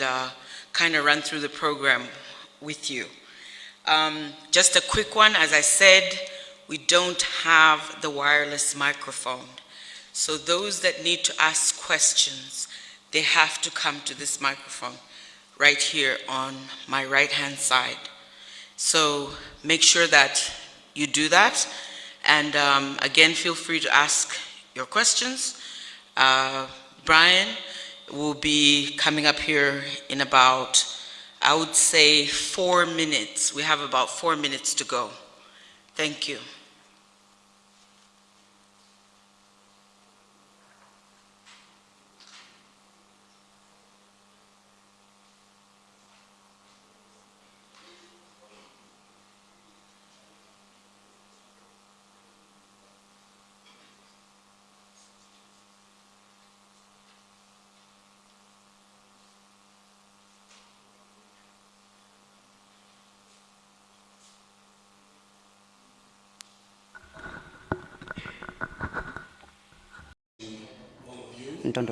and uh, kind of run through the program with you. Um, Just a quick one, as I said, we don't have the wireless microphone. So those that need to ask questions, they have to come to this microphone right here on my right-hand side. So make sure that you do that. And um, again, feel free to ask your questions. Uh, Brian will be coming up here in about, I would say, four minutes. We have about four minutes to go. Thank you.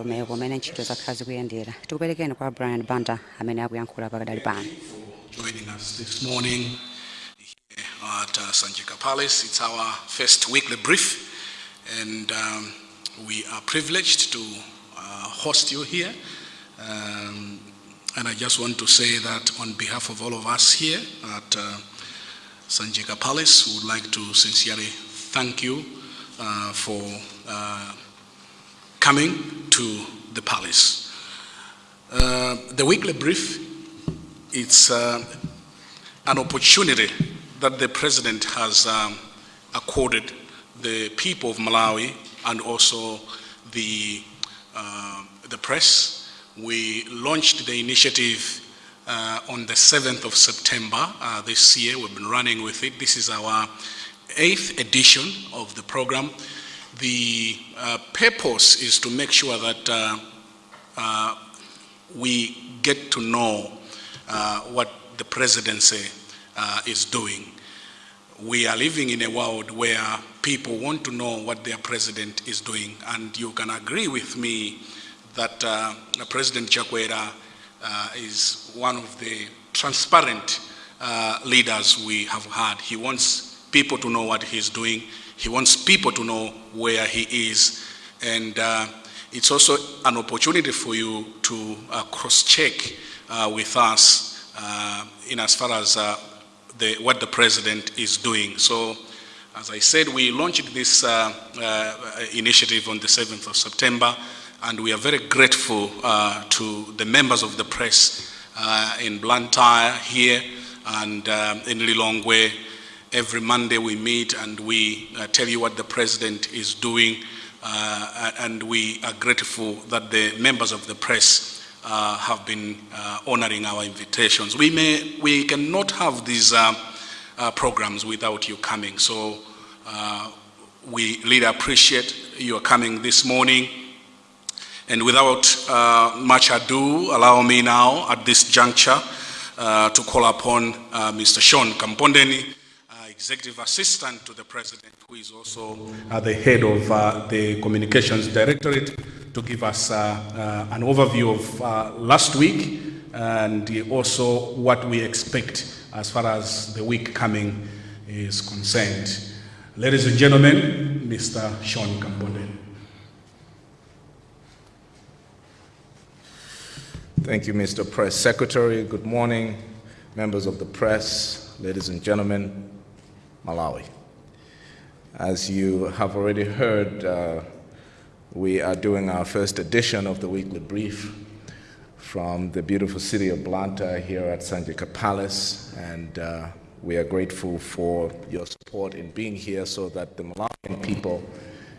Ndondomeko kumene ntchito zakhala zikuyendera tikuperekeni kwa brian amene akuyankhula pakadali pano at uh, Sanjika Palace. It's our first weekly brief, and um, we are privileged to uh, host you here. Um, and I just want to say that on behalf of all of us here at uh, Sanjika Palace, we would like to sincerely thank you uh, for uh, coming to the palace. Uh, the weekly brief it's uh, an opportunity that the president has um, accorded the people of Malawi and also the, uh, the press. We launched the initiative uh, on the 7th of September uh, this year. We've been running with it. This is our eighth edition of the program. The uh, purpose is to make sure that uh, uh, we get to know uh, what the presidency uh, is doing. We are living in a world where people want to know what their president is doing, and you can agree with me that President Chakwera is one of the transparent leaders we have had. He wants people to know what he's doing. He wants people to know where he is. And uh, it's also an opportunity for you to uh, cross-check uh, with us uh, in as far as uh, the, what the president is doing. So, as I said, we launched this uh, initiative on the 7th of September, and we are very grateful to the members of the press in Blantyre here and in Lilongwe. Every Monday we meet and we uh, tell you what the president is doing, uh, and we are grateful that the members of the press uh, have been uh, honoring our invitations. We, may, we cannot have these uh, uh, programs without you coming, so we really appreciate your coming this morning. And without much ado, allow me now at this juncture to call upon Mr. Sean Kampondeni, Executive Assistant to the President, who is also uh, the head of uh, the Communications Directorate, to give us uh, uh, an overview of uh, last week and also what we expect as far as the week coming is concerned. Ladies and gentlemen, Mr. Sean Kampondeni. Thank you, Mr. Press Secretary. Good morning, members of the press, ladies and gentlemen, Malawi. As you have already heard, uh, we are doing our first edition of the weekly brief from the beautiful city of Blantyre here at Sanjika Palace, and uh, we are grateful for your support in being here so that the Malawian people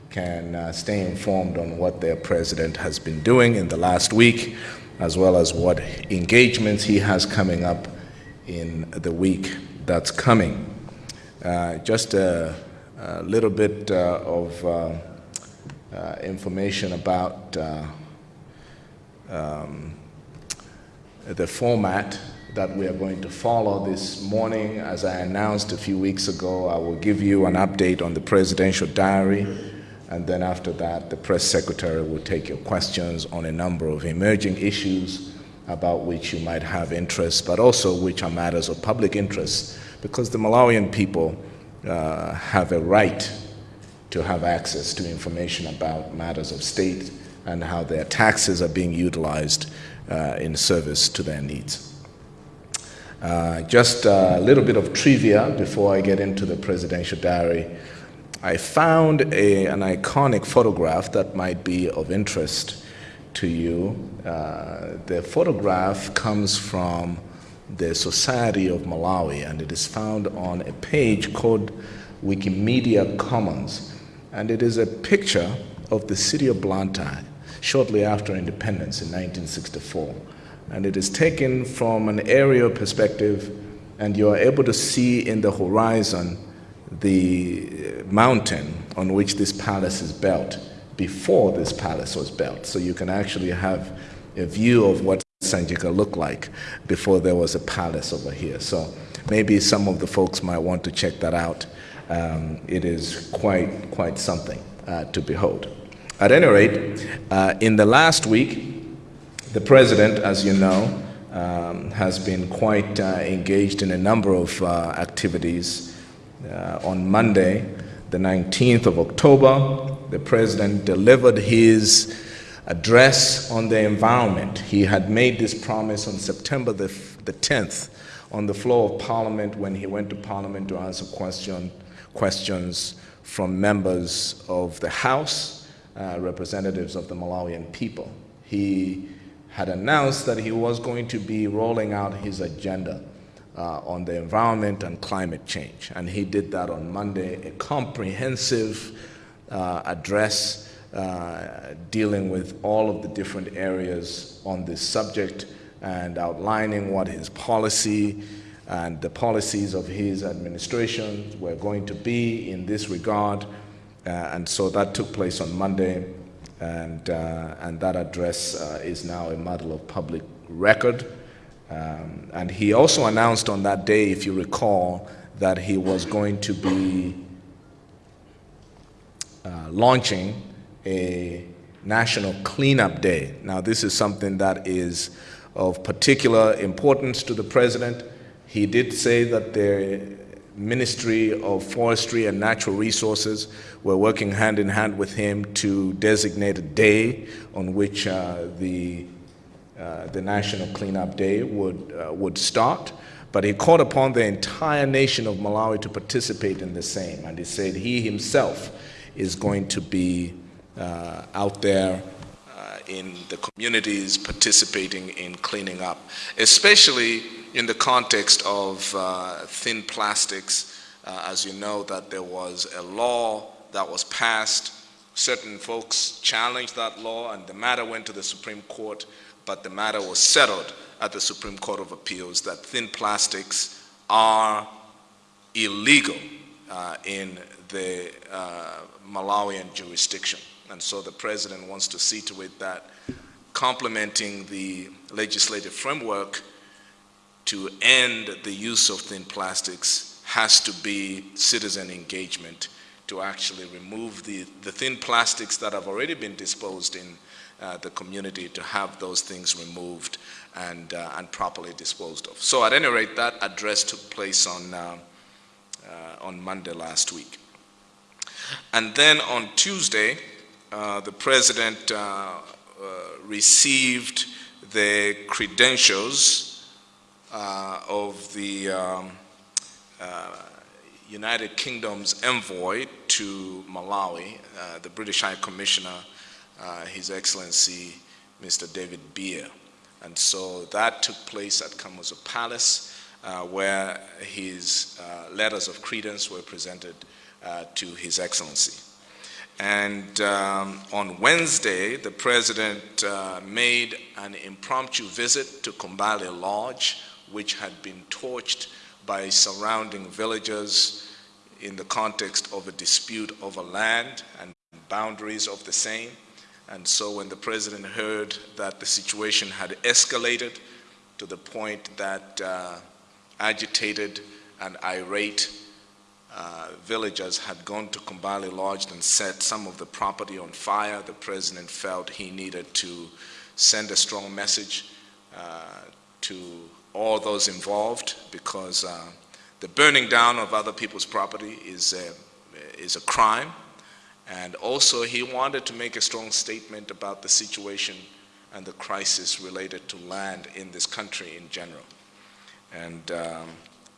can uh, stay informed on what their president has been doing in the last week, as well as what engagements he has coming up in the week that's coming. Uh, just a, a, little bit uh, of uh, information about um, the format that we are going to follow this morning. As I announced a few weeks ago, I will give you an update on the presidential diary, and then after that, the press secretary will take your questions on a number of emerging issues about which you might have interest, but also which are matters of public interest, because the Malawian people uh, have a right to have access to information about matters of state and how their taxes are being utilized uh, in service to their needs. Uh, just a little bit of trivia before I get into the presidential diary. I found a, an iconic photograph that might be of interest to you. Uh, the photograph comes from the Society of Malawi and it is found on a page called Wikimedia Commons. And it is a picture of the city of Blantyre shortly after independence in 1964. And it is taken from an aerial perspective, and you are able to see in the horizon the uh, mountain on which this palace is built before this palace was built. So you can actually have a view of what Sanjika looked like before there was a palace over here. So maybe some of the folks might want to check that out. Um, it is quite, quite something uh, to behold. At any rate, uh, in the last week, the president, as you know, um, has been quite uh, engaged in a number of uh, activities. Uh, on Monday, the 19th of October, the president delivered his address on the environment. He had made this promise on September the, the 10th on the floor of Parliament when he went to Parliament to answer question, questions from members of the House uh, representatives of the Malawian people. He had announced that he was going to be rolling out his agenda uh, on the environment and climate change. And he did that on Monday, a comprehensive uh, address uh, dealing with all of the different areas on this subject and outlining what his policy and the policies of his administration were going to be in this regard uh, and so that took place on Monday, and, uh, and that address uh, is now a matter of public record. Um, and he also announced on that day, if you recall, that he was going to be uh, launching a national cleanup day. Now, this is something that is of particular importance to the president. He did say that the Ministry of Forestry and Natural Resources were working hand in hand with him to designate a day on which uh, the, uh, the National Cleanup Day would, uh, would start. But he called upon the entire nation of Malawi to participate in the same. And he said he himself is going to be uh, out there uh, in the communities participating in cleaning up, especially in the context of uh, thin plastics, uh, as you know that there was a law that was passed, certain folks challenged that law and the matter went to the Supreme Court, but the matter was settled at the Supreme Court of Appeals that thin plastics are illegal uh, in the uh, Malawian jurisdiction. And so the president wants to see to it that complementing the legislative framework to end the use of thin plastics has to be citizen engagement to actually remove the, the thin plastics that have already been disposed in uh, the community to have those things removed and, uh, and properly disposed of. So at any rate, that address took place on, uh, uh on Monday last week. And then on Tuesday, the president uh, received the credentials uh, of the um, uh, United Kingdom's envoy to Malawi, uh, the British High Commissioner, uh, His Excellency Mr. David Beer. And so that took place at Kamuzu Palace, uh, where his uh, letters of credence were presented to His Excellency. And um, on Wednesday, the President made an impromptu visit to Kumbali Lodge, which had been torched by surrounding villagers in the context of a dispute over land and boundaries of the same. And so when the president heard that the situation had escalated to the point that uh, agitated and irate uh, villagers had gone to Kumbali Lodge and set some of the property on fire, the president felt he needed to send a strong message uh, to all those involved because uh, the burning down of other people's property is a, is a crime. And also, he wanted to make a strong statement about the situation and the crisis related to land in this country in general. And um,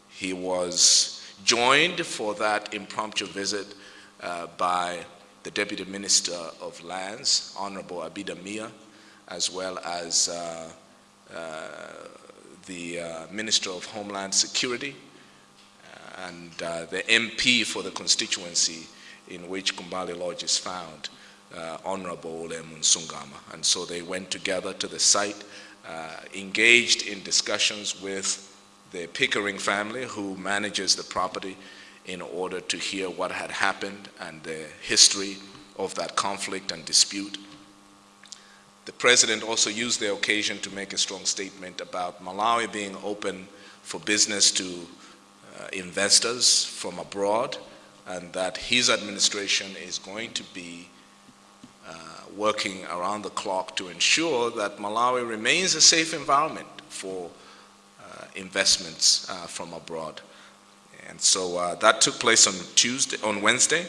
he was joined for that impromptu visit uh, by the Deputy Minister of Lands, Honorable Abida Mia, as well as uh, uh, the uh, Minister of Homeland Security uh, and uh, the MP for the constituency in which Kumbali Lodge is found, Honorable Ole Munsungama. And so they went together to the site, engaged in discussions with the Pickering family who manages the property in order to hear what had happened and the history of that conflict and dispute. The president also used the occasion to make a strong statement about Malawi being open for business to uh, investors from abroad and that his administration is going to be uh, working around the clock to ensure that Malawi remains a safe environment for investments uh, from abroad. And so uh, that took place on Tuesday, on Wednesday.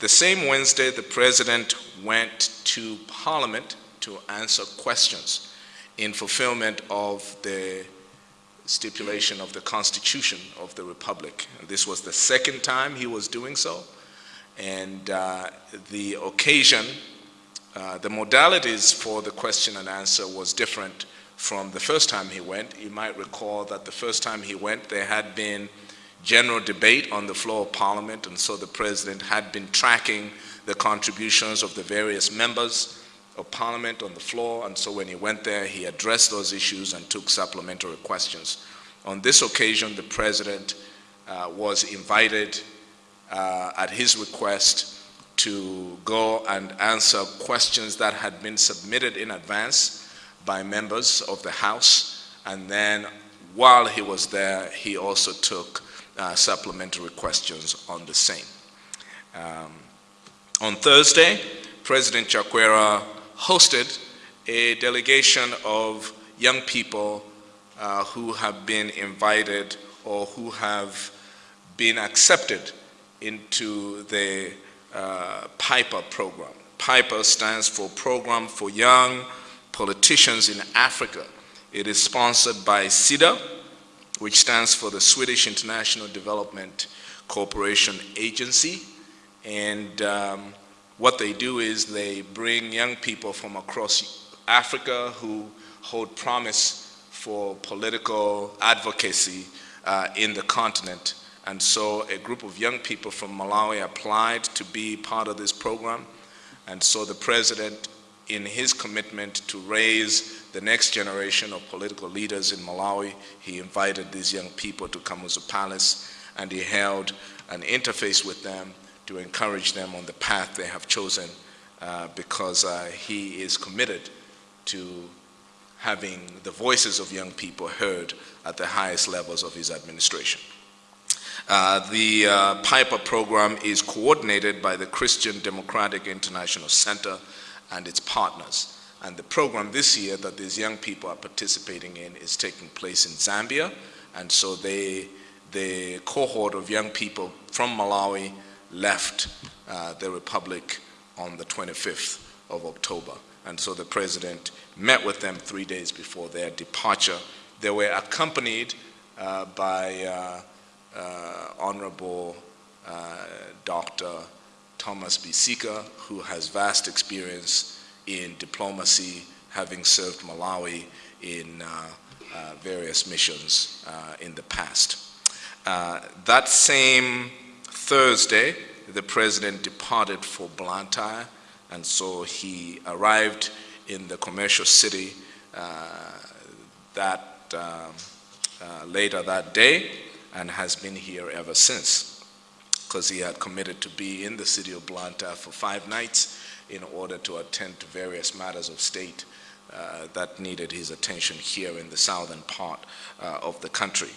The same Wednesday, the president went to Parliament to answer questions in fulfillment of the stipulation of the Constitution of the Republic. This was the second time he was doing so. And uh, the occasion, uh, the modalities for the question and answer was different from the first time he went. You might recall that the first time he went, there had been general debate on the floor of Parliament, and so the President had been tracking the contributions of the various members of Parliament on the floor, and so when he went there, he addressed those issues and took supplementary questions. On this occasion, the President uh, was invited uh, at his request to go and answer questions that had been submitted in advance by members of the House, and then while he was there, he also took uh, supplementary questions on the same. Um, on Thursday, President Chakwera hosted a delegation of young people uh, who have been invited or who have been accepted into the uh, PYPA program. PYPA stands for Program for Young Politicians in Africa. It is sponsored by SIDA, which stands for the Swedish International Development Cooperation Agency. And um, what they do is they bring young people from across Africa who hold promise for political advocacy uh, in the continent. And so a group of young people from Malawi applied to be part of this program. And so the president, in his commitment to raise the next generation of political leaders in Malawi, he invited these young people to Kamuzu Palace and he held an interface with them to encourage them on the path they have chosen uh, because uh, he is committed to having the voices of young people heard at the highest levels of his administration. Uh, the uh, PYPA program is coordinated by the Christian Democratic International Center and its partners. And the program this year that these young people are participating in is taking place in Zambia. And so they, the cohort of young people from Malawi left uh, the Republic on the 25th of October. And so the president met with them three days before their departure. They were accompanied uh, by uh, uh Honorable uh, Dr. Thomas Bisika, who has vast experience in diplomacy, having served Malawi in uh, various missions in the past. that same Thursday, the president departed for Blantyre, and so he arrived in the commercial city uh, that um, uh, later that day and has been here ever since because he had committed to be in the city of Blantyre for five nights in order to attend to various matters of state uh, that needed his attention here in the southern part uh, of the country.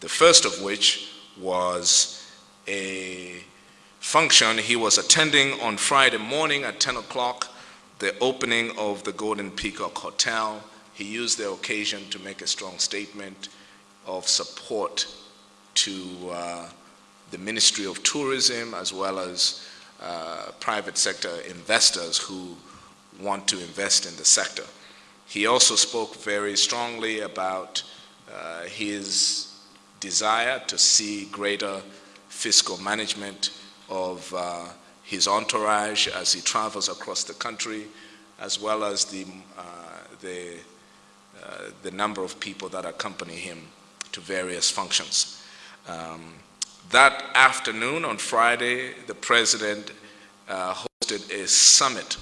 The first of which was a function he was attending on Friday morning at 10 o'clock, the opening of the Golden Peacock Hotel he used the occasion to make a strong statement of support to uh, the Ministry of Tourism as well as uh, private sector investors who want to invest in the sector. He also spoke very strongly about uh, his desire to see greater fiscal management of uh, his entourage as he travels across the country, as well as the, uh, the, uh, the number of people that accompany him to various functions. Um, that afternoon on Friday, the president uh, hosted a summit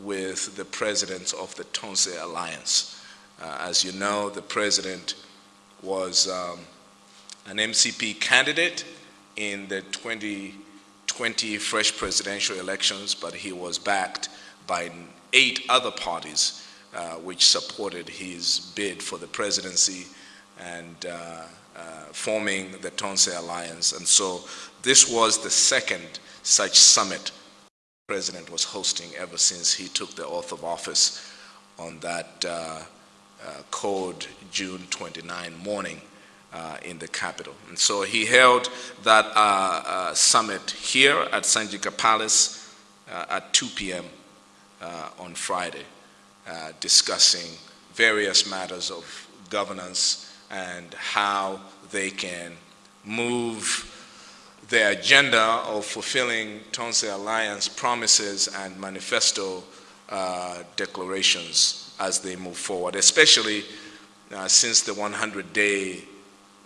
with the presidents of the Tonse Alliance. Uh, as you know, the president was um, an MCP candidate in the 2020 fresh presidential elections, but he was backed by eight other parties uh, which supported his bid for the presidency and uh, forming the Tonse Alliance. And so this was the second such summit the president was hosting ever since he took the oath of office on that uh, uh, cold June 29 morning uh, in the capital. And so he held that uh, uh, summit here at Sanjika Palace uh, at 2 p.m. on Friday, discussing various matters of governance and how they can move the agenda of fulfilling Tonse Alliance promises and manifesto uh, declarations as they move forward, especially uh, since the 100-day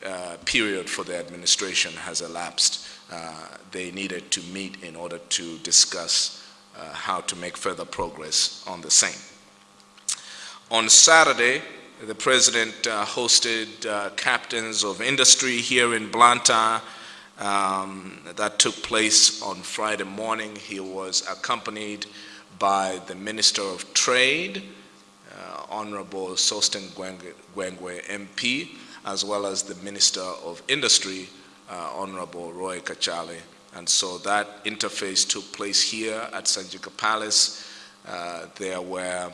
uh, period for the administration has elapsed. Uh, they needed to meet in order to discuss uh, how to make further progress on the same. On Saturday, the president uh, hosted uh, captains of industry here in Blantyre. Um, that took place on Friday morning. He was accompanied by the Minister of Trade, uh, Honorable Sosten Gwengwe MP, as well as the Minister of Industry, uh, Honorable Roy Kachale. And so that interface took place here at Sanjika Palace. Uh, there were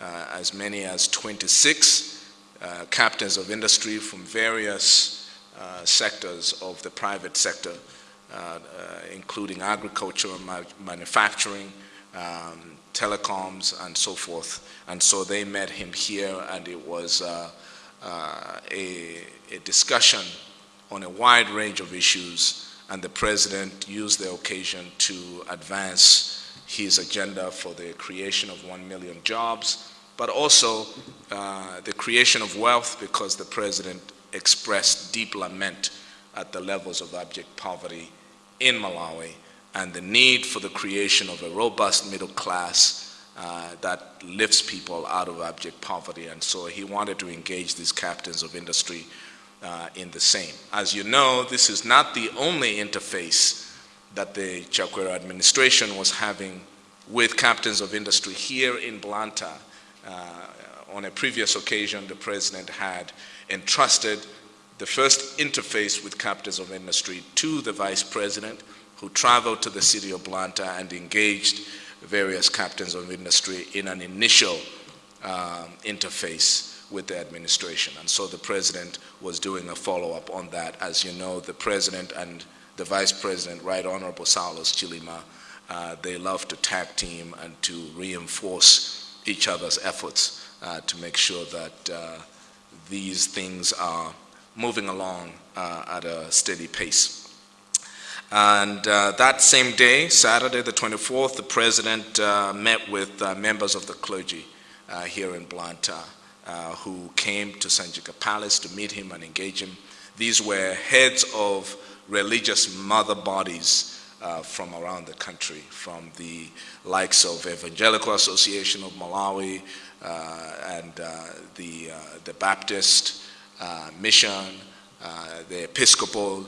as many as 26 uh, captains of industry from various uh, sectors of the private sector, including agriculture ma manufacturing, um, telecoms, and so forth. And so they met him here, and it was uh, uh, a, a, discussion on a wide range of issues, and the president used the occasion to advance his agenda for the creation of one million jobs, but also uh, the creation of wealth because the president expressed deep lament at the levels of abject poverty in Malawi and the need for the creation of a robust middle class uh, that lifts people out of abject poverty. And so he wanted to engage these captains of industry uh, in the same. As you know, this is not the only interface that the Chakwera administration was having with captains of industry here in Blantyre uh, on a previous occasion, the president had entrusted the first interface with captains of industry to the vice president, who traveled to the city of Blantyre and engaged various captains of industry in an initial um, interface with the administration. And so the president was doing a follow-up on that. As you know, the president and the vice president, Right Honorable Saulos Chilima, uh, they love to tag team and to reinforce each other's efforts uh, to make sure that uh, these things are moving along uh, at a steady pace. And uh, that same day, Saturday the 24th, the president uh, met with members of the clergy here in Blantyre who came to Sanjika Palace to meet him and engage him. These were heads of religious mother bodies uh, from around the country, from the likes of Evangelical Association of Malawi uh, and uh, the, uh, the Baptist uh, Mission, the Episcopal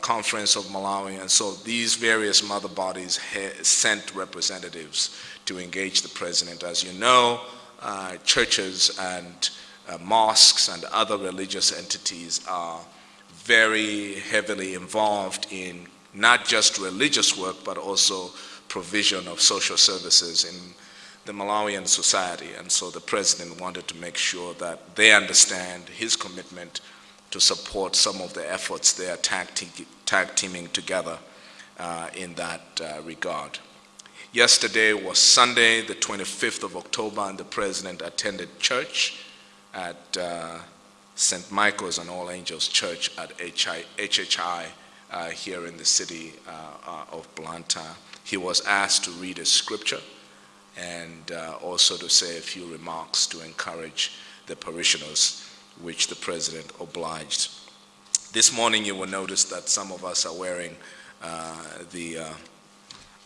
Conference of Malawi, and so these various mother bodies sent representatives to engage the president. As you know, churches and mosques and other religious entities are very heavily involved in not just religious work, but also provision of social services in the Malawian society. And so the president wanted to make sure that they understand his commitment to support some of the efforts they are tag, te- tag teaming together uh, in that uh, regard. Yesterday was Sunday, the 25th of October, and the president attended church at uh, St. Michael's and All Angels Church at HI, HHI uh, here in the city uh, uh, of Blantyre. He was asked to read a scripture and uh, also to say a few remarks to encourage the parishioners, which the president obliged. This morning, you will notice that some of us are wearing uh, the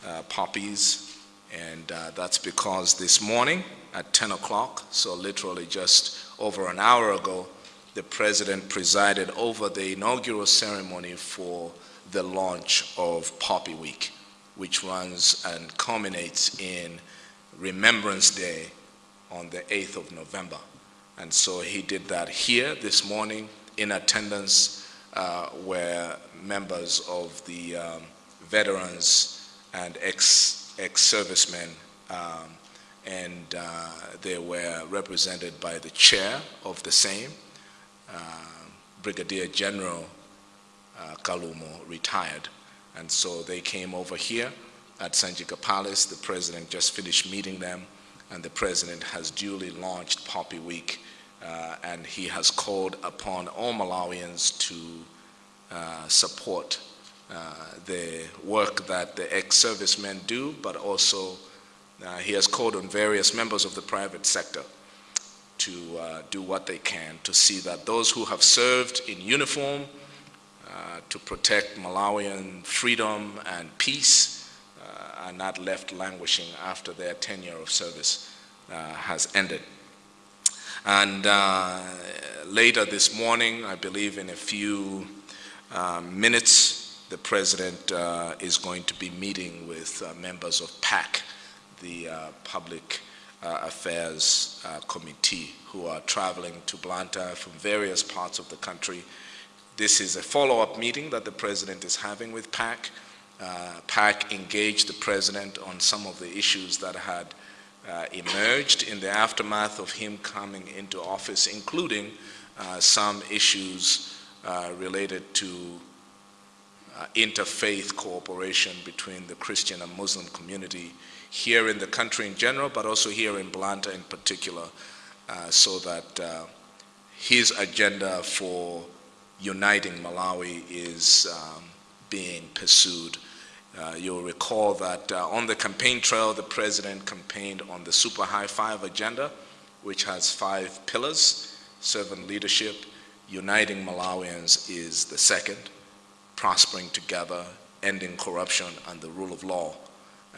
uh, poppies, and that's because this morning at 10 o'clock, so literally just over an hour ago, the president presided over the inaugural ceremony for the launch of Poppy Week, which runs and culminates in Remembrance Day on the 8th of November. And so he did that here this morning. In attendance uh, were members of the um, veterans and ex, ex-servicemen, um, and uh, they were represented by the chair of the same, Brigadier General uh, Kalumo, retired. And so they came over here at Sanjika Palace. The president just finished meeting them, and the president has duly launched Poppy Week, uh, and he has called upon all Malawians to uh, support uh, the work that the ex-servicemen do, but also uh, he has called on various members of the private sector to uh, do what they can to see that those who have served in uniform uh, to protect Malawian freedom and peace uh, are not left languishing after their tenure of service uh, has ended. And uh, later this morning, I believe in a few um, minutes, the president uh, is going to be meeting with uh, members of PAC, the uh, Public uh, Affairs uh, Committee, who are traveling to Blantyre from various parts of the country. This is a follow-up meeting that the president is having with PAC. Uh, PAC engaged the president on some of the issues that had uh, emerged in the aftermath of him coming into office, including uh, some issues uh, related to uh, interfaith cooperation between the Christian and Muslim community here in the country in general, but also here in Blantyre in particular, uh, so that uh, his agenda for uniting Malawi is um, being pursued. Uh, you'll recall that uh, on the campaign trail, the president campaigned on the Super High Five agenda, which has five pillars, servant leadership, uniting Malawians is the second, prospering together, ending corruption, and the rule of law.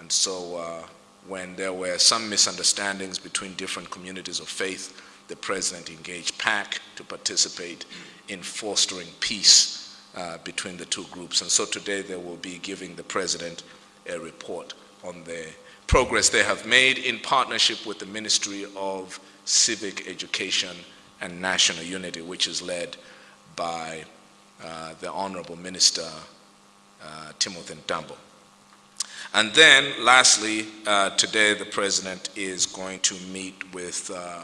And so uh, when there were some misunderstandings between different communities of faith, the president engaged PAC to participate in fostering peace uh, between the two groups. And so today they will be giving the president a report on the progress they have made in partnership with the Ministry of Civic Education and National Unity, which is led by uh, the Honorable Minister uh, Timothy Mtambo. And then, lastly, uh, today the president is going to meet with uh,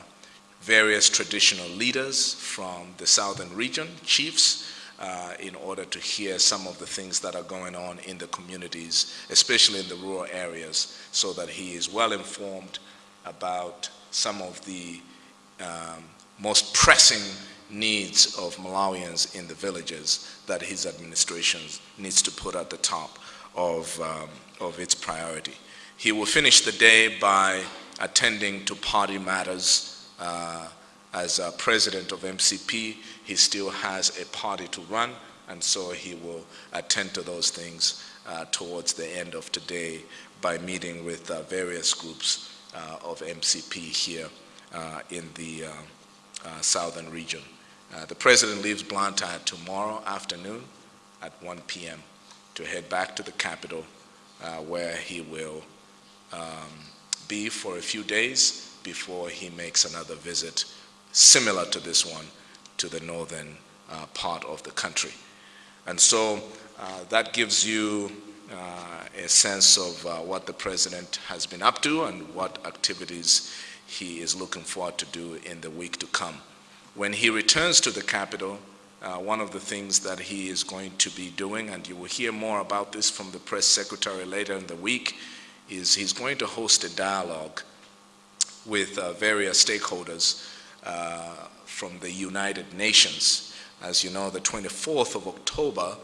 various traditional leaders from the southern region, chiefs, uh, in order to hear some of the things that are going on in the communities, especially in the rural areas, so that he is well informed about some of the um, most pressing needs of Malawians in the villages that his administration needs to put at the top of, um, of its priority. He will finish the day by attending to party matters. Uh, as president of MCP, he still has a party to run, and so he will attend to those things uh, towards the end of today by meeting with uh, various groups uh, of MCP here uh, in the uh, southern region. the president leaves Blantyre tomorrow afternoon at 1 p.m to head back to the capital uh, where he will um, be for a few days before he makes another visit similar to this one to the northern uh, part of the country. And so uh, that gives you uh, a sense of uh, what the president has been up to and what activities he is looking forward to do in the week to come. When he returns to the Capital, uh, one of the things that he is going to be doing, and you will hear more about this from the press secretary later in the week, is he's going to host a dialogue with uh, various stakeholders uh, from the United Nations. As you know, the 24th of October,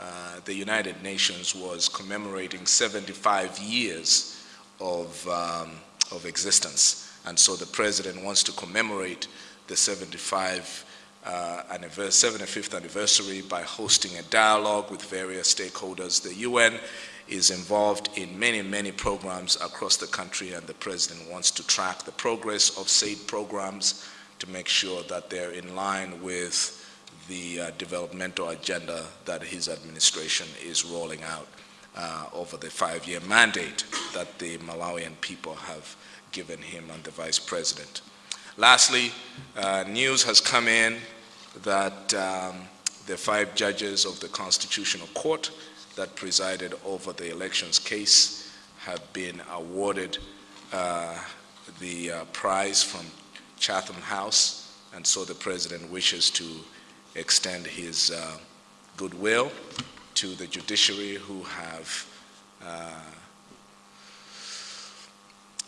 uh, the United Nations was commemorating 75 years of, um, of existence. And so the president wants to commemorate the 75 uh, anniver- 75th anniversary by hosting a dialogue with various stakeholders. The UN is involved in many, many programs across the country, and the president wants to track the progress of said programs to make sure that they're in line with the uh, developmental agenda that his administration is rolling out uh, over the five-year mandate that the Malawian people have given him and the vice president. Lastly, uh, news has come in that um, the five judges of the Constitutional Court that presided over the elections case have been awarded uh, the uh, prize from Chatham House, and so the president wishes to extend his uh, goodwill to the judiciary who have uh,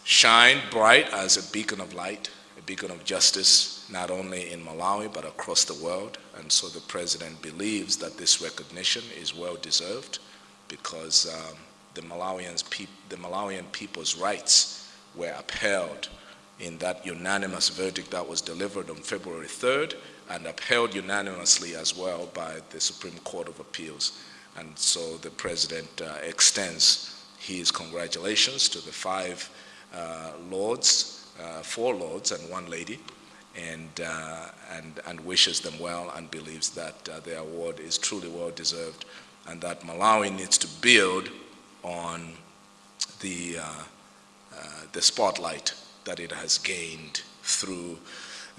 shined bright as a beacon of light, a beacon of justice, not only in Malawi but across the world. And so the president believes that this recognition is well deserved because um, the, Malawians the Malawian people's rights were upheld in that unanimous verdict that was delivered on February 3rd and upheld unanimously as well by the Supreme Court of Appeals. And so the president uh, extends his congratulations to the five uh, lords, four lords and one lady, and, uh, and, and wishes them well and believes that uh, their award is truly well deserved and that Malawi needs to build on the, uh, uh, the spotlight that it has gained through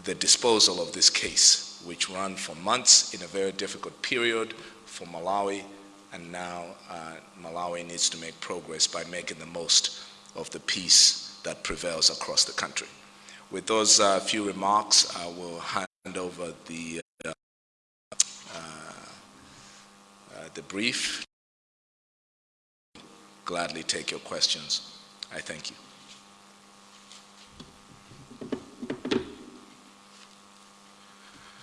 the disposal of this case, which ran for months in a very difficult period for Malawi, and now uh, Malawi needs to make progress by making the most of the peace that prevails across the country. With those uh, few remarks, I will hand over the, uh, uh, uh, the brief. Gladly take your questions. I thank you.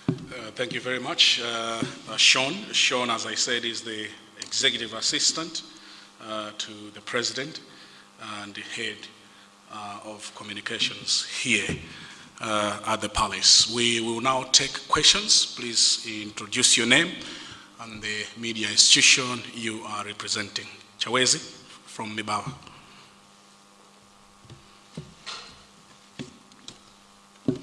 Uh, Thank you very much. Uh, uh, Sean, Sean, as I said, is the executive assistant uh, to the president and the head uh, of communications here uh, at the palace. We will now take questions. Please introduce your name and the media institution you are representing. Chawezi from Mibawa. Like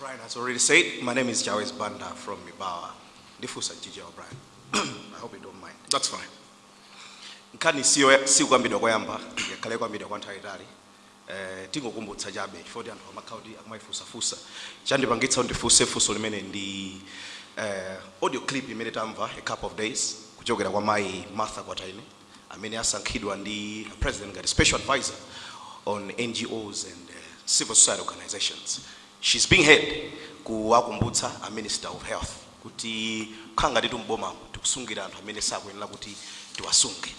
Brian has already said, my name is Jawes Banda from Mibawa. Ndifusa Gigi O'Brien. I hope you don't mind. That's fine. Nkhani siyo sikukwambidwa koyamba yakhale kwambidwa kwa nthawi itali. Eh, tingokumbutsa chabe chifukwa anthu amakhaudi akumayifusafusa chandipangitsa ndifunse funso limene ndi eh, audio clip imene tamva a couple of days kuchokera kwa mai martha kwataine amene asankhidwa ndi president ngati special advisor on ngos and uh, civil society organizations. She's being head kuwakumbutsa a minister of health kuti kukhala ngati tumboma tikusungira anthu amene sakuyenera kuti tiwasunge.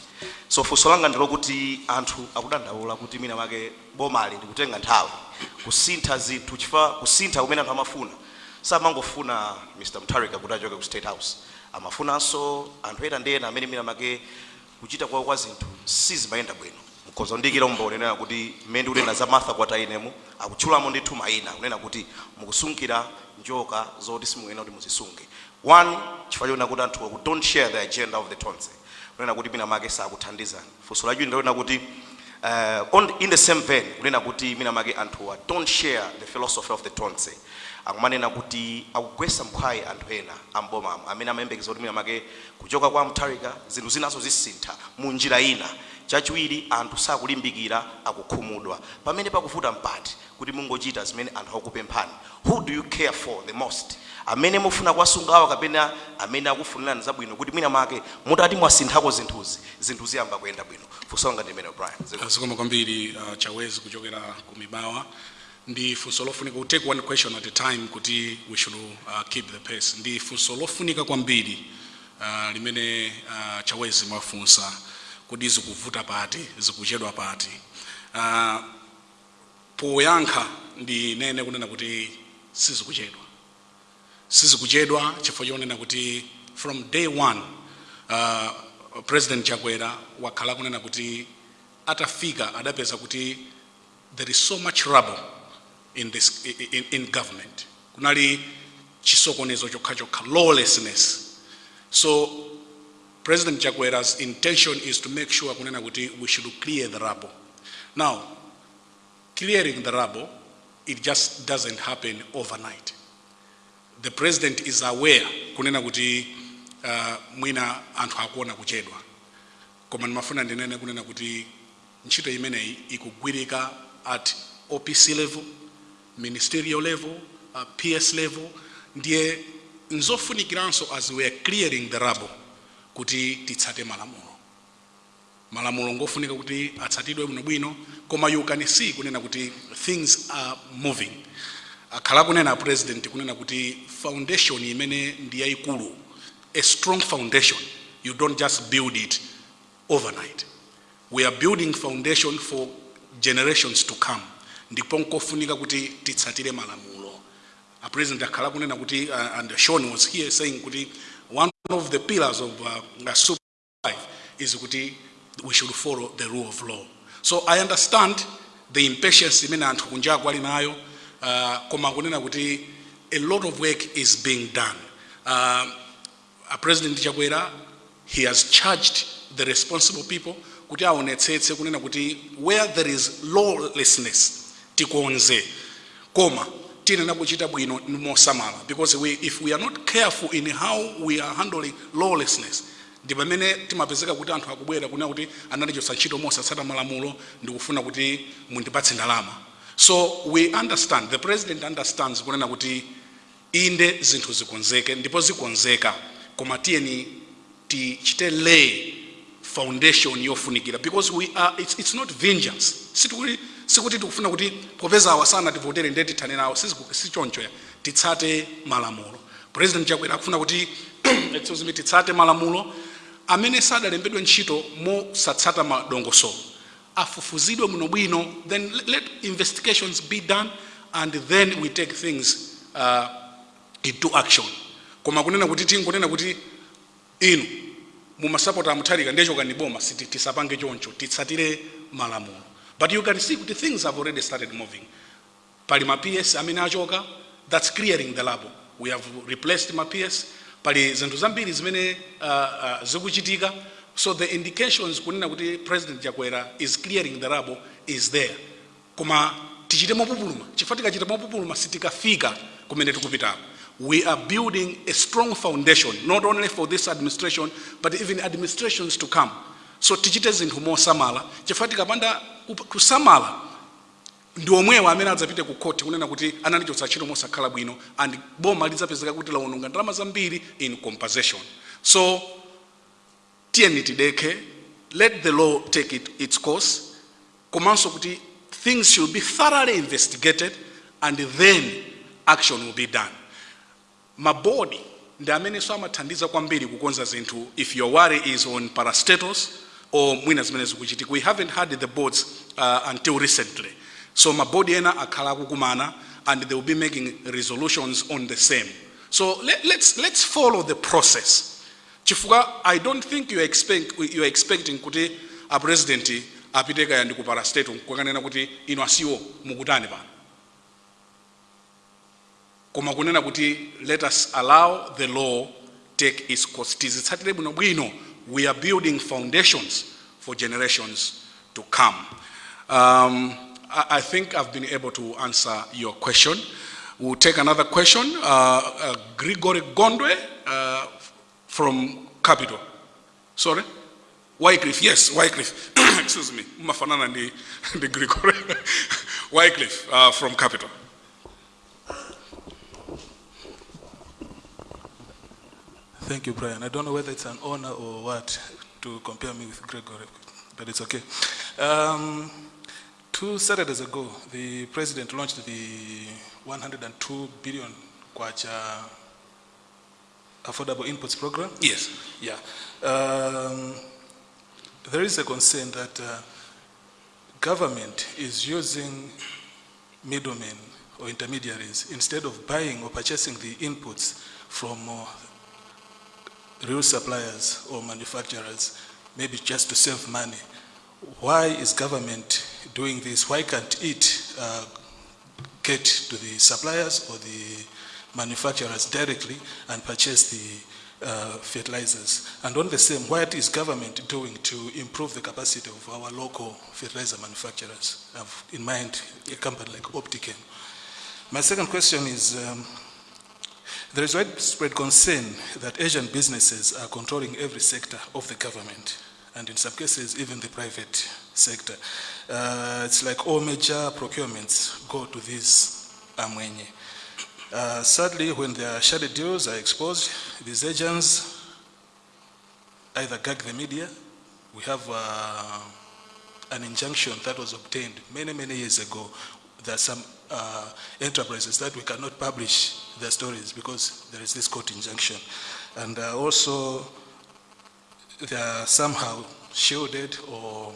So funso langa ndilokuti anthu akudandaula kuti mina make bomali ndikutenga nthawi kusintha zinthu chifukwa kusintha kumene anthu amafuna. Samangofuna mr mtarika kuti achoke ku state house. Amafunanso anthu ena ndi ena amene mina make kuchita kwawo kwa zinthu sizimayenda bwino. Mkhoza ndikira umbonenera kuti mmene ndikunena za martha kwatainemu akutchulamo ndithu mayina kunena kuti mukusungira njoka zoti simuyenera kuti muzisunge. One chifukwa chonena kuti anthu don't share the agenda of the tonse kunena kuti mina make sakuthandizani funso lachiwiri ndilonena kuti uh, in the same vein kunena kuti mina make anthuwa don't share the philosophy of the tonse. Akumanena kuti akugwesa mkhwayi anthu ena ambomamo amene amayembekeza kuti mina make kuchoka kwa mtarika zinthu zinaso zisintha munjira ina chachiwiri anthu sakulimbikira akukhumudwa. Pamene pakuvuta mpati kuti mungochita zimene anthu akupemphani who do you care for the most? Amene mufuna kuwasungawa kapena amene akufunirani zabwino kuti mwina make mutati mwasinthako zinthuzi zinthu ziyamba kuyenda bwino. Funso langa ndimene brian. Kwambiri uh, chawezi kuchokera kumibawa ndi funso lofunika we take one question at a time kuti we should uh, keep the pace. Ndi funso lofunika kwambiri uh, limene uh, chawezi mwafunsa kuti zikuvuta pati zikuchedwa pati. Uh, poyankha ndinene kunena kuti sizikuchedwa sizikuchedwa chifukwa chonena kuti from day one uh, president chakwera wakhala kunena kuti atafika adapeza kuti there is so much rubble in, this, in, in government. Kunali chisokonezo chokha chokha lawlessness. So president chakwera's intention is to make sure kunena kuti we should clear the rubble. Now clearing the rubble it just doesn't happen overnight. The president is aware kunena kuti uh, mwina anthu akuona kuchedwa. Koma ndimafuna ndinene kunena kuti ntchito imeneyi ikugwirika at opc level ministerial level uh, ps level ndiye nzofunikiranso as we are clearing the rubble kuti titsate malamulo. Malamulo ngofunika kuti atsatidwe bwinobwino koma you can see kunena kuti things are moving. Akhala kunena president kunena kuti foundation imene ndi yayikulu a strong foundation you don't just build it overnight. We are building foundation for generations to come. Ndipo nkofunika kuti titsatire malamulo. A president akhala kunena kuti uh, and Sean was here saying kuti one of the pillars of uh, super Hi-5 is we should follow the rule of law. So i understand the impatience imene anthu kunjaku ali uh, a lot of work is being done. Uh, president chakwera he has charged the responsible people where there is lawlessness koma tinena kuchita bwino mosamala because we, if we are not careful in how we are handling lawlessness ndi pamene timapezeka kuti anthu akubwera kunena kuti analichosa ntchito mosatsata malamulo ndikufuna kuti mundipatse ndalama. So we understand the president understands kunena kuti inde zinthu zikonzeke ndipo zikonzeka. Koma tiyeni tichite lay foundation yofunikira. Because we are it's, it's not vengeance. Sikuti sikuti tikufuna kuti popeza awasana tivotere ndiye tithane nawo sichoncho titsate malamulo. President chakwera akufuna kuti excuse me titsate malamulo. Amene sadalembedwe ntchito mosatsata madongosolo afufuzidwe bwinobwino then let- investigations be done and then we take things uh, into action. Koma kunena kuti tingonena kuti inu mumasapota amutharika ndiye chokaniboma tisapange choncho titsatire malamulo but you can see the things have already started moving. Pali ma ps amene that's clearing the labo. We have replaced ma ps pali zinthu zambiri zimene uh, uh, zikuchitika so the indications kuti president chakwera is clearing the rubble is there. Koma tichite mopupuluma chifukwa tikachita mopupuluma sitikafika kumene tikupitako we are building a strong foundation not only for this administration but even administrations to come so tichite zinthu mosamala chifukwa tikapanda kusamala ndi omwewo amene adzapite ku court kunena kuti analichotsa ntchito mosakhala bwino and boma lidzapezeka kuti laononga ndalama zambiri in compensation. So tiyeni tidekhe let the law take it, its course komanso kuti things should be thoroughly investigated and then action will be done. Mabodi ndi amenenso amathandiza kwambiri kukonza zinthu if your worry is on parastatus or mwina zimene zikuchitika we haven't had the boards uh, until recently. So mabodi ena akhala akukumana and they will be making resolutions on the same. So let, let's, let's follow the process. Chifukwa i don't think you expect, you are expecting kuti a president apite kaya ndi ku parastatals kukanena kuti ino asiwo mukutani pano koma kunena kuti let us allow the law take its course. Tizitsatire bwinobwino we are building foundations for generations to come. Um, I, I think i've been able to answer your question. We'll take another question. Uh, uh, gregory gondwe uh, from capital. Sorry? Wycliffe yes wycliffe. Excuse me, mafanana ndi Gregory. Wycliffe uh, from Capital. Thank you, Brian. I don't know whether it's an honor or what to compare me with Gregory, but it's okay. Um, two Saturdays ago, the president launched the 102 billion kwacha affordable inputs program. Yes. Yeah. Um, there is a concern that uh, government is using middlemen or intermediaries instead of buying or purchasing the inputs from uh, real suppliers or manufacturers, maybe just to save money. Why is government doing this? Why can't it uh, get to the suppliers or the manufacturers directly and purchase the uh, fertilizers? And on the same, what is government doing to improve the capacity of our local fertilizer manufacturers? I have in mind a company like Optichem. My second question is, um, there is widespread concern that Asian businesses are controlling every sector of the government, and in some cases, even the private sector. Uh, it's like all major procurements go to these Amwenye. Uh, sadly, when their shady deals are exposed, these agents either gag the media. We have uh, an injunction that was obtained many, many years ago. There are some uh, enterprises that we cannot publish their stories because there is this court injunction. And uh, also, they are somehow shielded or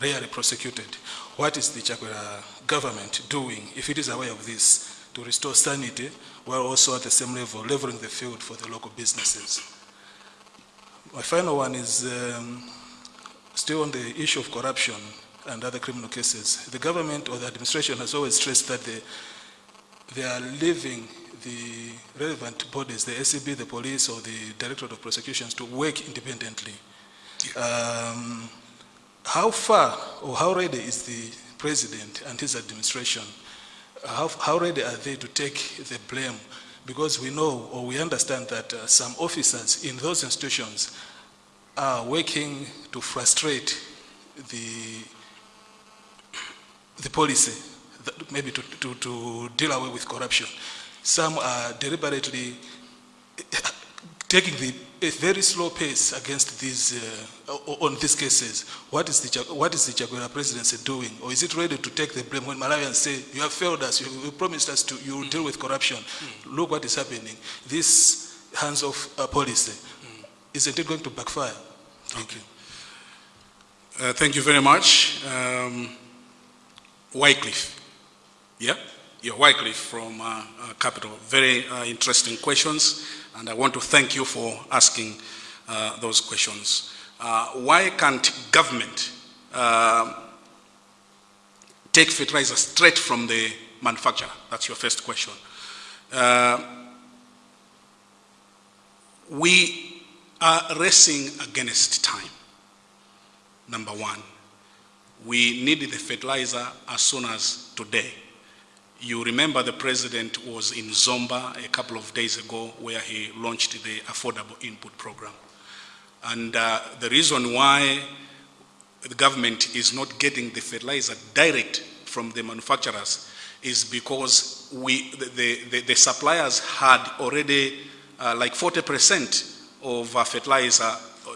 rarely prosecuted. What is the Chakwera government doing, if it is aware of this, to restore sanity, while also at the same level leveling the field for the local businesses? My final one is um, still on the issue of corruption and other criminal cases. The government or the administration has always stressed that they, they are leaving the relevant bodies, the ACB, the police, or the Directorate of Prosecutions to work independently. Um, how far or how ready is the president and his administration? How, how ready are they to take the blame? Because we know or we understand that uh, some officers in those institutions are working to frustrate the, the policy, that- maybe to, to, to deal away with corruption. Some are deliberately taking the, a very slow pace against these, uh, on these cases. What is the, what is the Chakwera presidency doing? Or is it ready to take the blame when Malawians say, you have failed us, you, you promised us to, you will deal with corruption. Look what is happening. This hands-off uh, policy, isn't it going to backfire? Thank you. Uh, thank you very much. Um, Wycliffe. Yeah? You're Wycliffe from uh, uh, Capital. Very uh, interesting questions, and I want to thank you for asking uh, those questions. Uh, why can't government uh, take fertilizer straight from the manufacturer? That's your first question. We are racing against time number one. We need the fertilizer as soon as today. You remember the president was in Zomba a couple of days ago where he launched the affordable input program. And uh, the reason why the government is not getting the fertilizer direct from the manufacturers is because we, the, the, the, suppliers had already uh, like 40% of uh, fertilizer,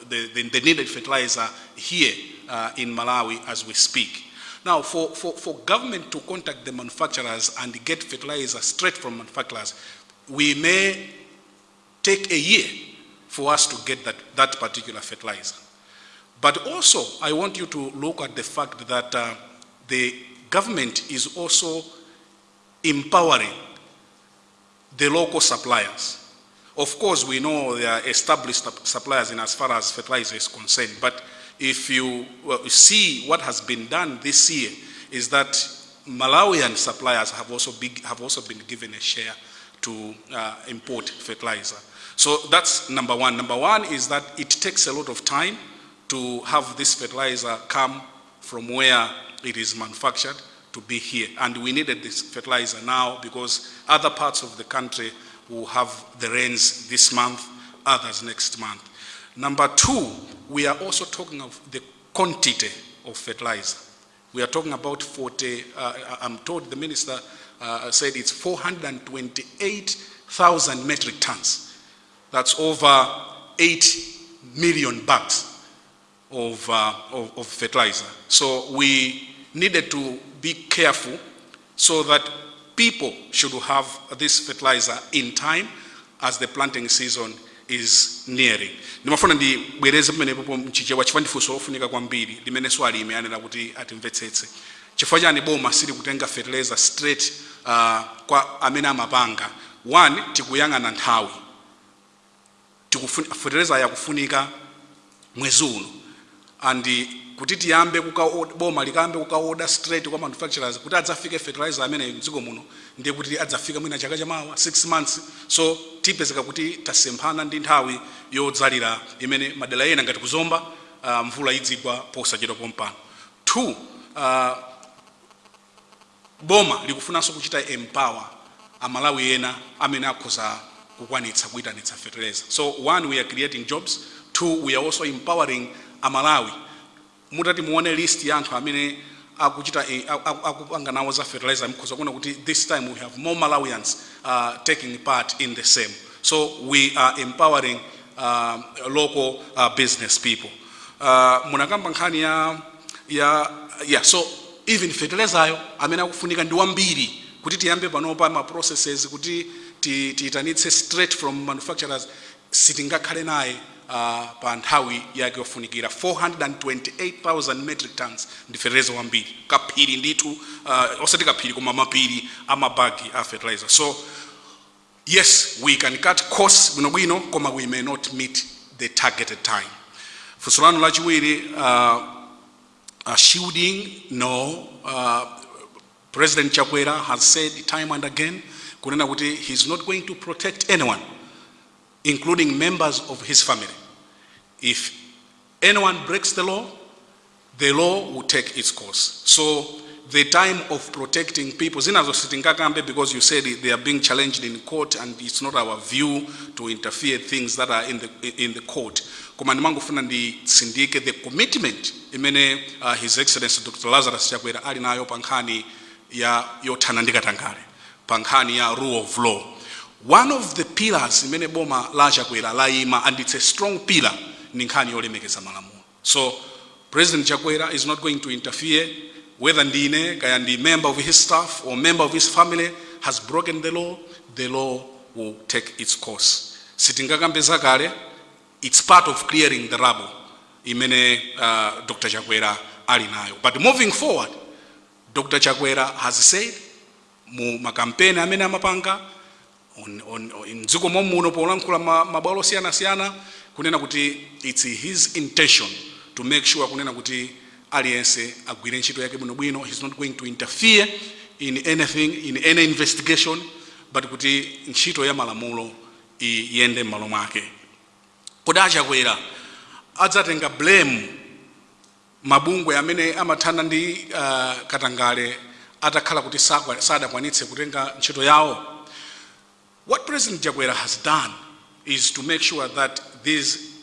the, the needed fertilizer here uh, in Malawi as we speak. Now, for, for, for government to contact the manufacturers and get fertilizer straight from manufacturers, we may take a year for us to get that, that particular fertilizer. But also, I want you to look at the fact that uh, the government is also empowering the local suppliers. Of course, we know there are established suppliers in as far as fertilizer is concerned, but if you see what has been done this year is that Malawian suppliers have also, have also been given a share to uh, import fertilizer. So that's number one. Number one is that it takes a lot of time to have this fertilizer come from where it is manufactured to be here. And we needed this fertilizer now because other parts of the country will have the rains this month, others next month. Number two, we are also talking of the quantity of fertilizer. We are talking about 40, uh, I'm told the minister uh, said it's 428,000 metric tons. That's over 8 million bags of, uh, of, of fertilizer. So we needed to be careful so that people should have this fertilizer in time as the planting season is nearing. Ndimafuna ndibwereze pamenepo mchichewa chifukwa ndifunso lofunika kwambiri limene swali imeyanena kuti atimvetsetse. Chifukwa chani boma sili kutenga fertilizer straight uh, kwa amene amapanga. One, tikuyang'ana nthawi. Fertilizer yakufunika mwezi uno and kuti tiyambe boma likambe kukaoda straight kwa manufacturers kuti adzafike fertilizer amene mdziko muno ndiye kuti adzafika mwina chaka chamawa 6 months. So tipezeka kuti tasemphana ndi nthawi yodzalira imene madera ena ngati kuzomba uh, mvula idzigwa posachedwa pompano. Two uh, boma likufunanso kuchita empower amalawi ena amene akhoza kukwanitsa kuyitanitsa fertilizer. So one we are creating jobs. Two we are also empowering amalawi mutati muone list ya anthu amene akuchita aku- akupanga nawo za fertilizer mkhoza kuona kuti this time we have more malawians uh, taking part in the same. So we are empowering uh, local uh, business people. Uh, munakamba nkhani ya ya yeah so even fertilizer amene akufunika ndi wambiri kuti tiyambe panopa ma processes kuti ti- tiyitanitse straight from manufacturers sitingakhale naye uh, pa nthawi yake yofunikira 428,000 metric tons ndi fertilizer wambiri. Kaphiri ndithu uh, osati kaphiri koma mapiri amabagi a fertilizer. So yes we can cut costs bwinobwino koma we may not meet the targeted time. Funso lanu lachiwiri uh, uh, shielding no uh, president chakwera has said time and again kunena kuti he's not going to protect anyone including members of his family. If anyone breaks the law the law will take its course. So the time of protecting people because you said they are being challenged in court and it's not our view to interfere things that are in the, in the court. Koma ndimangofuna nditsindike the commitment. Imene uh, his excellency dr lazarus chakwera ali nayo pa nkhani ya yotanandika ndi pankhani pa nkhani ya rule of law one of the pillars imene boma la chakwera layima and it's a strong pillar ni nkhani yolemekeza malamulo so president chakwera is not going to interfere whether ndine kaya ndi member of his staff or member of his family has broken the law the law will take its course. Sitingakambe zakale it's part of clearing the rubble imene uh, dr. Chakwera ali nayo. But moving forward dr. Chakwera has said mu makampeni amene amapanga mdziko momuno polankhula ma- mabwalo kunena kuti it's his intention to make sure kunena kuti aliyense agwire ntchito yake bwinobwino he's not going to interfere in anything in any investigation but kuti ntchito ya malamulo iyende m'malo mwake. Kodi achakwera adzatenga blame mabungwe amene amathana ndi uh, katangale atakhala kuti sadakwanitse kutenga ntchito yawo what president chakwera has done is to make sure that these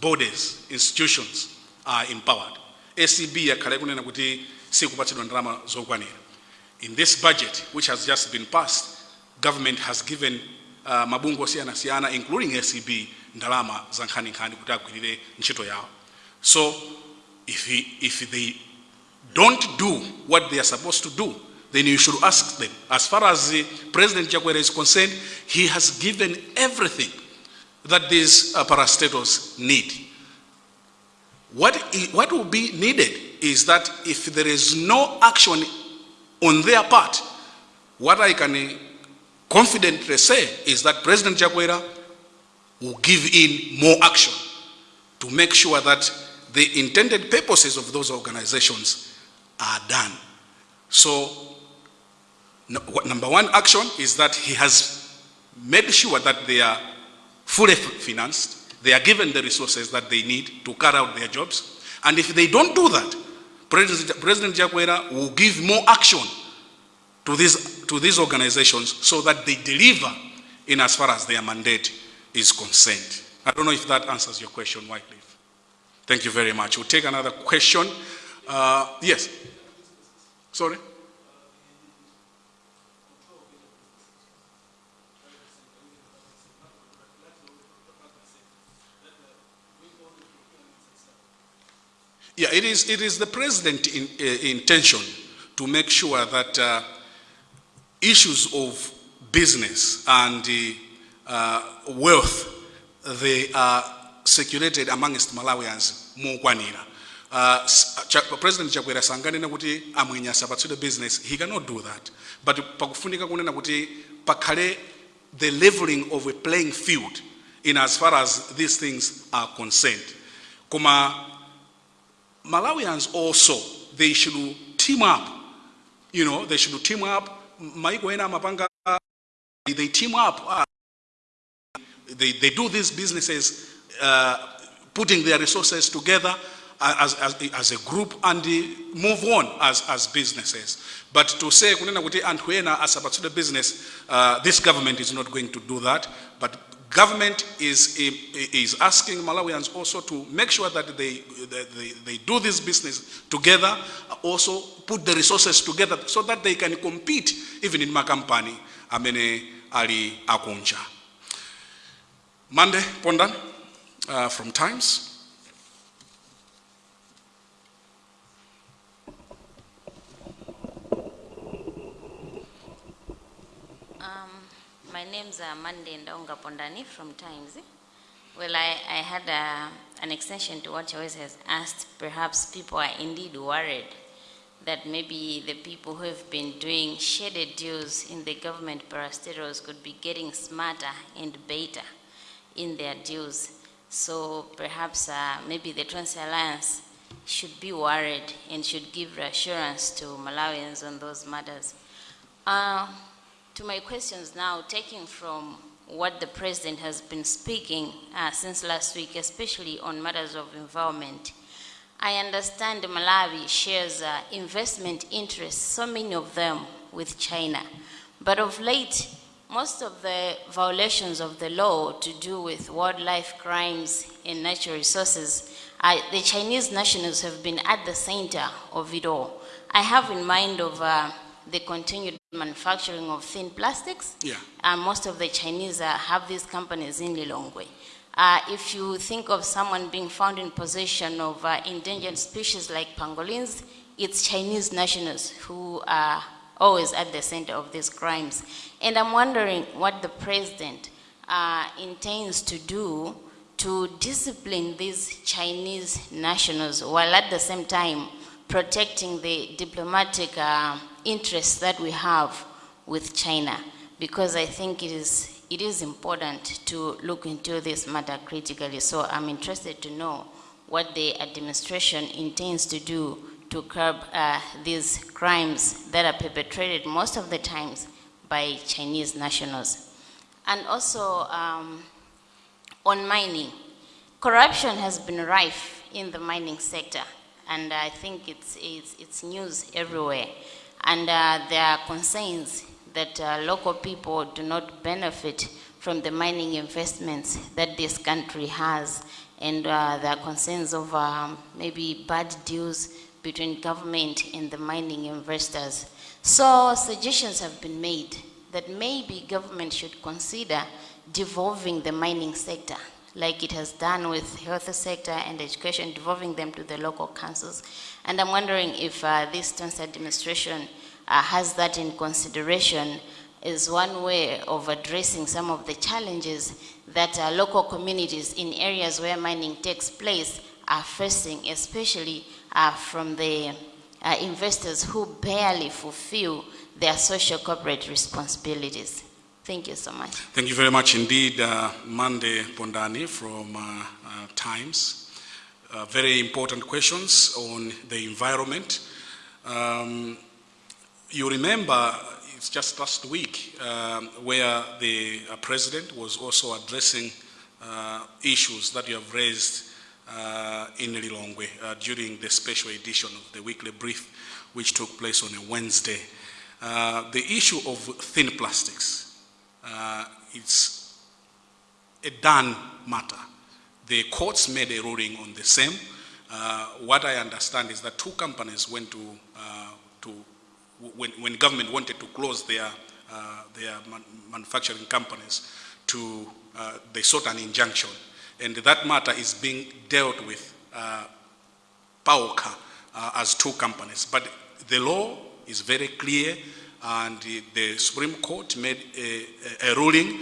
bodies institutions are empowered. Acb kunena kuti sikupatsidwa ndalama zokwanira. In this budget which has just been passed government has given uh, mabungwe osiyanasiyana including acb ndalama za nkhaninkhani kuti agwirire so if, he, if they don't do what they are supposed to do, then you should ask them. As far as President Chakwera is concerned, he has given everything that these uh, parastatals need. What, what will be needed is that if there is no action on their part, what I can uh, confidently say is that President Chakwera will give in more action to make sure that the intended purposes of those organizations are done. So, number one action is that he has made sure that they are fully financed, they are given the resources that they need to carry out their jobs. And if they don't do that, President, President Chakwera will give more action to these, to these organizations so that they deliver in as far as their mandate is concerned. I don't know if that answers your question, Wycliffe. Thank you very much. We'll take another question. Uh, yes. Sorry? Yeah, it is, it is the president's in, uh, intention to make sure that uh, issues of business and uh, wealth, they are circulated amongst Malawians mokwanira. Uh, President Chakwera sanganena kuti amwenya asapatsidwe business, he cannot do that. But pakufunika kunena kuti pakhale the leveling of a playing field in as far as these things are concerned. Koma Malawians also, they should team up. You know, they should team up. Maiko ena they team up. uh, They, they do these businesses, uh, putting their resources together as, as, as a group and move on as, as businesses. But to say, kunena kuti anthu ena asapatsidwe business, uh, this government is not going to do that. But government is, is asking Malawians also to make sure that they, they, they do this business together, also put the resources together so that they can compete even in my makampani amene ali akunja. Mande, Pondani, uh, from Times. My name's uh, Mande Ndaunga Pondani from Times. Well, I, I had uh, an extension to what Joyce has asked. Perhaps people are indeed worried that maybe the people who have been doing shaded deals in the government parastatals could be getting smarter and better in their deals. So perhaps uh, maybe the Tonse Alliance should be worried and should give reassurance to Malawians on those matters. Uh, to my questions now, taking from what the president has been speaking uh, since last week, especially on matters of environment, I understand Malawi shares uh, investment interests, so many of them with China. But of late, most of the violations of the law to do with wildlife crimes and natural resources, uh, the Chinese nationals have been at the center of it all. I have in mind of uh, the continued manufacturing of thin plastics. Yeah. Uh, most of the Chinese uh, have these companies in Lilongwe. Uh, if you think of someone being found in possession of uh, endangered species like pangolins, it's Chinese nationals who are always at the center of these crimes. And I'm wondering what the president uh, intends to do to discipline these Chinese nationals while at the same time protecting the diplomatic uh, interests that we have with China. Because I think it is, it is important to look into this matter critically. So I'm interested to know what the administration intends to do to curb uh, these crimes that are perpetrated most of the times by Chinese nationals. And also um, on mining, corruption has been rife in the mining sector, and I think it's, it's, it's news everywhere. And uh, there are concerns that uh, local people do not benefit from the mining investments that this country has, and uh, there are concerns of um, maybe bad deals between government and the mining investors. So suggestions have been made that maybe government should consider devolving the mining sector, like it has done with health sector and education, devolving them to the local councils. And I'm wondering if uh, this Tonse administration uh, has that in consideration as one way of addressing some of the challenges that uh, local communities in areas where mining takes place are facing, especially uh, from the uh, investors who barely fulfill their social corporate responsibilities. Thank you so much. Thank you very much indeed, uh, Mande Pondani from uh, uh, Times. Uh, very important questions on the environment. Um, you remember, it's just last week um, where the uh, president was also addressing uh, issues that you have raised in Lilongwe during the special edition of the weekly brief, which took place on a Wednesday. The issue of thin plastics, uh, it's a done matter. The courts made a ruling on the same. uh, what I understand is that two companies went to, uh, to when, when government wanted to close their, uh, their man- manufacturing companies, to, uh, they sought an injunction. And that matter is being dealt with uh, uh, as two companies. But the law is very clear, and the- Supreme Court made a, a- ruling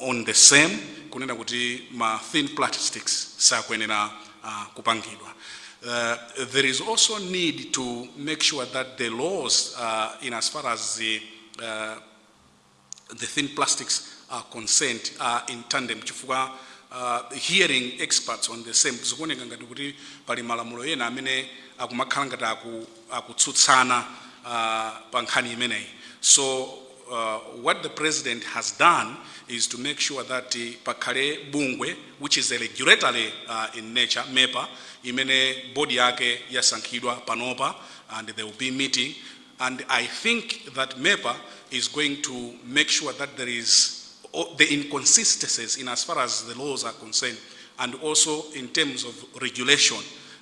on the same, kunena kuti ma thin plastics sakuyenera uh, kupangidwa. Uh, There is also need to make sure that the laws, uh, in as far as the, uh, the thin plastics are concerned are in tandem chifukwa uh, hearing experts on the same zikuoneka ngati kuti pali malamulo ena amene akumakhala ngati aku- akutsutsana uh, pa nkhani imeneyi so uh, what the president has done is to make sure that uh, pakhale bungwe which is a regulatory uh, in nature MEPA imene body yake panopa and they will be meeting and I think that MEPA is going to make sure that there is the inconsistencies in as far as the laws are concerned, and also in terms of regulation,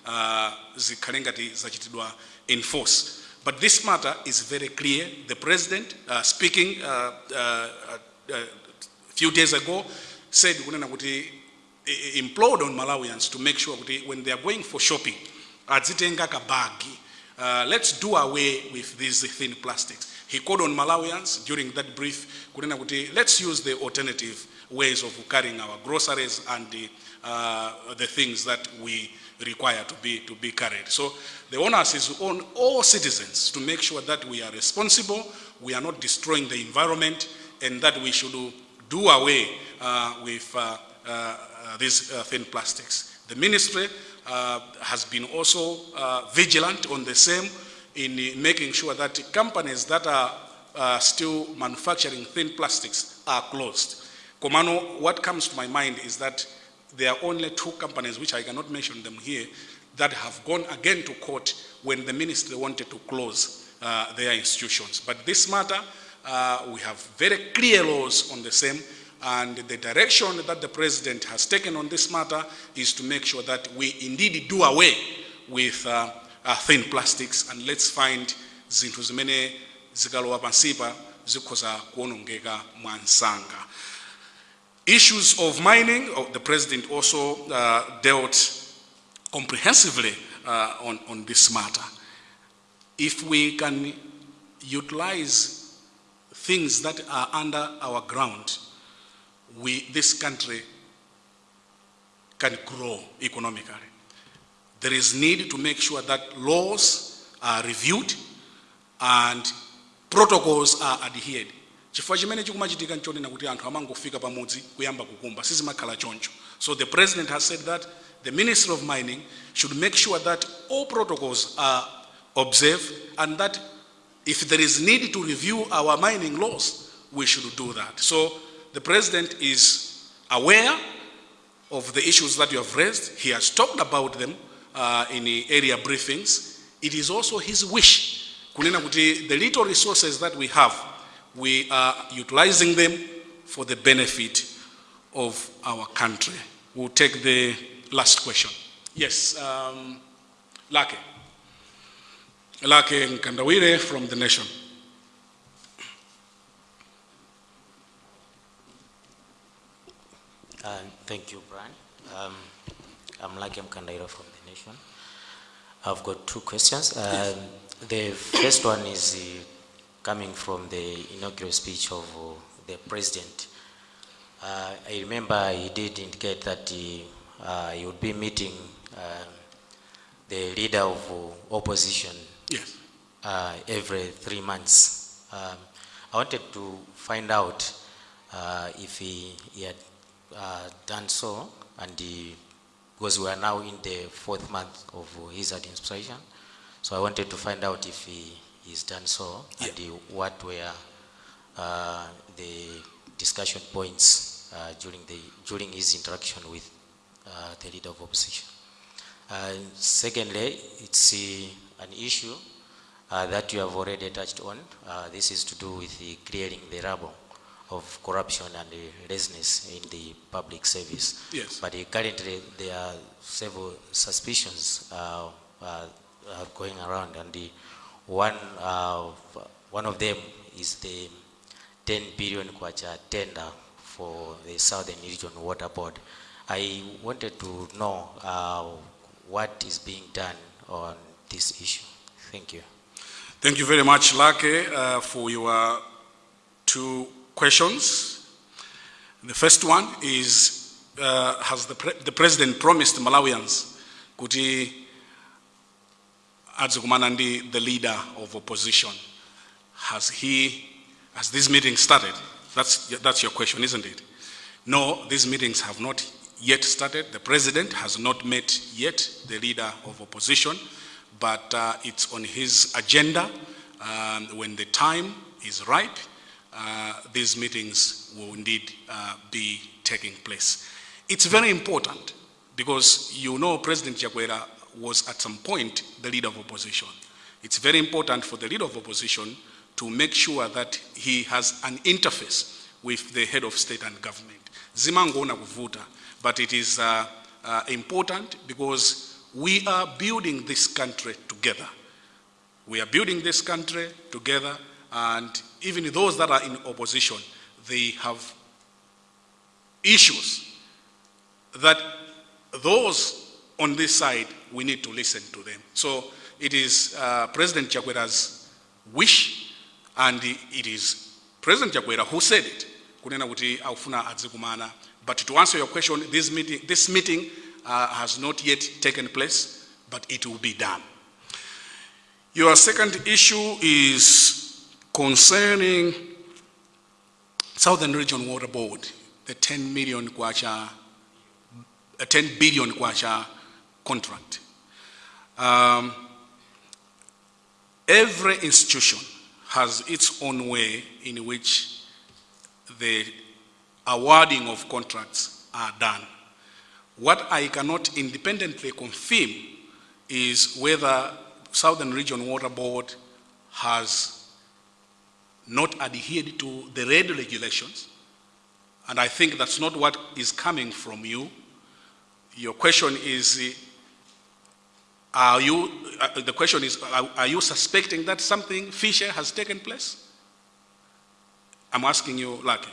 uh, zikhale ngati zachitidwa in force. But this matter is very clear. The president, uh, speaking uh, uh, uh, a few days ago, said i- implored on Malawians to make sure when they are going for shopping, adzitenga. Uh, let's do away with these thin plastics. He called on Malawians during that brief, let's use the alternative ways of carrying our groceries and the, uh, the things that we require to be, to be carried. So the onus is on all citizens to make sure that we are responsible, we are not destroying the environment, and that we should do away uh, with uh, uh, uh, these uh, thin plastics. The ministry uh, has been also vigilant on the same in making sure that companies that are still manufacturing thin plastics are closed. Komano, what comes to my mind is that there are only two companies, which I cannot mention them here, that have gone again to court when the ministry wanted to close uh, their institutions. But this matter, uh, we have very clear laws on the same, and the direction that the president has taken on this matter is to make sure that we indeed do away with uh, uh, thin plastics, and let's find zinthu zimene zikalowa pansipa zikhoza kuonongeka mwansanga. Issues of mining, oh, the president also uh, dealt comprehensively uh, on, on this matter. If we can utilize things that are under our ground, we, this country can grow economically. There is need to make sure that laws are reviewed and protocols are adhered. Chifukwa chimene chikumachitika nchonena kuti anthu amangofika pamodzi kuyamba kukumba sizimakhala choncho so the president has said that the minister of mining should make sure that all protocols are observed and that if there is need to review our mining laws we should do that so the president is aware of the issues that you have raised. He has talked about them uh, in the area briefings. It is also his wish, kunena kuti the little resources that we have, we are utilizing them for the benefit of our country. We'll take the last question. Yes, um, Lake. Lake Nkandawire from The Nation. Uh, Thank you, Brian. Um, I'm Lake Nkandawire from The Nation. I've got two questions. Um, The first one is uh, coming from the inaugural speech of uh, the president. Uh, I remember he did indicate that he uh, he would be meeting um, the leader of uh, opposition Yes. uh, every three months. Um, I wanted to find out uh, if he, he had uh, done so, and he, because we are now in the fourth month of his administration, so I wanted to find out if he he's done so, and he- what were uh, the discussion points uh, during the during his interaction with uh, the leader of opposition. Uh, Secondly, it's uh, an issue uh, that you have already touched on. Uh, This is to do with the clearing the rubble of corruption and laziness in the public service. Yes. But uh, currently, there are several suspicions uh, uh, uh, going around, and the one, uh, one of them is the 10 billion kwacha tender for the Southern Region Water Board. I wanted to know uh, what is being done on this issue. Thank you. Thank you very much, Lake, uh, for your two questions. The first one is, uh, has the, pre- the president promised Malawians adzikumana ndi the leader of opposition? Has he, has this meeting started? That's, that's your question, isn't it? No, these meetings have not yet started. The president has not met yet the leader of opposition, but uh, it's on his agenda. Um, when the time is ripe, uh, these meetings will indeed uh, be taking place. It's very important because you know President Chakwera was at some point the leader of opposition. It's very important for the leader of opposition to make sure that he has an interface with the head of state and government. Zimangoona kuvuta, but it is uh, uh, important because we are building this country together. We are building this country together, and even those that are in opposition, they have issues that those on this side, we need to listen to them. So it is uh, President Chakwera's wish, and it is President Chakwera who said it. But to answer your question, this meeting, this meeting uh, has not yet taken place, but it will be done. Your second issue is concerning Southern Region Water Board, the 10 million kwacha, a 10 billion kwacha contract. Um, every institution has its own way in which the awarding of contracts are done. What I cannot independently confirm is whether Southern Region Water Board has not adhered to the red regulations. And I think that's not what is coming from you. Your question is, are you, uh, the question is, are, are you suspecting that something fishy has taken place? I'm asking you, Lucky.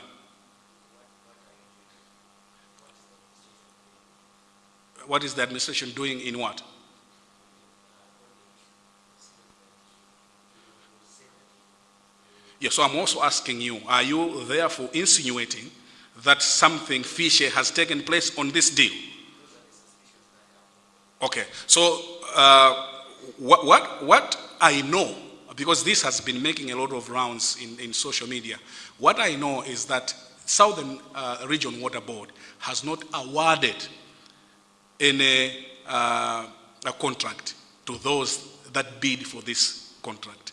What is the administration doing in what? Yes, so I'm also asking you, are you therefore insinuating that something fishy has taken place on this deal? Okay, so uh, what, what, what I know, because this has been making a lot of rounds in, in social media, what I know is that Southern uh, Region Water Board has not awarded any uh, a contract to those that bid for this contract.